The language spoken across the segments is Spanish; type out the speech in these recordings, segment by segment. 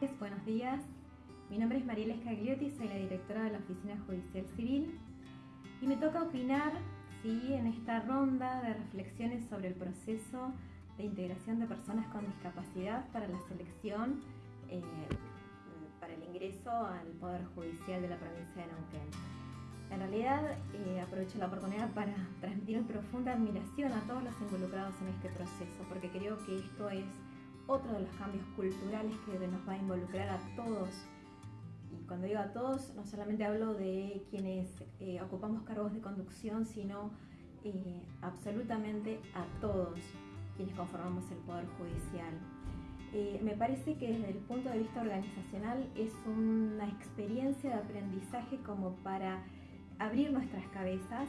Buenos días, mi nombre es Mariela Scagliotti, soy la directora de la Oficina Judicial Civil y me toca opinar ¿sí? en esta ronda de reflexiones sobre el proceso de integración de personas con discapacidad para la selección eh, para el ingreso al Poder Judicial de la provincia de Neuquén. En realidad eh, aprovecho la oportunidad para transmitir mi profunda admiración a todos los involucrados en este proceso, porque creo que esto es otro de los cambios culturales que nos va a involucrar a todos. Y cuando digo a todos, no solamente hablo de quienes eh, ocupamos cargos de conducción, sino eh, absolutamente a todos quienes conformamos el Poder Judicial. Eh, me parece que desde el punto de vista organizacional es una experiencia de aprendizaje como para abrir nuestras cabezas,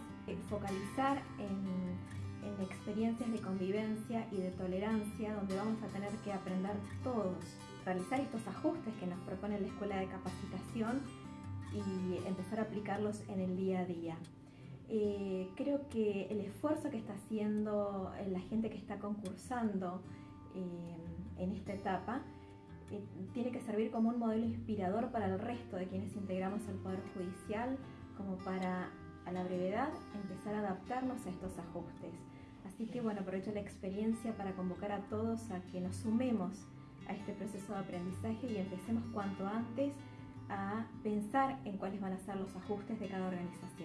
focalizar en en experiencias de convivencia y de tolerancia donde vamos a tener que aprender todos, realizar estos ajustes que nos propone la Escuela de Capacitación y empezar a aplicarlos en el día a día. Eh, creo que el esfuerzo que está haciendo la gente que está concursando eh, en esta etapa eh, tiene que servir como un modelo inspirador para el resto de quienes integramos el Poder Judicial, como para la brevedad empezar a adaptarnos a estos ajustes. Así que bueno, aprovecho la experiencia para convocar a todos a que nos sumemos a este proceso de aprendizaje y empecemos cuanto antes a pensar en cuáles van a ser los ajustes de cada organización.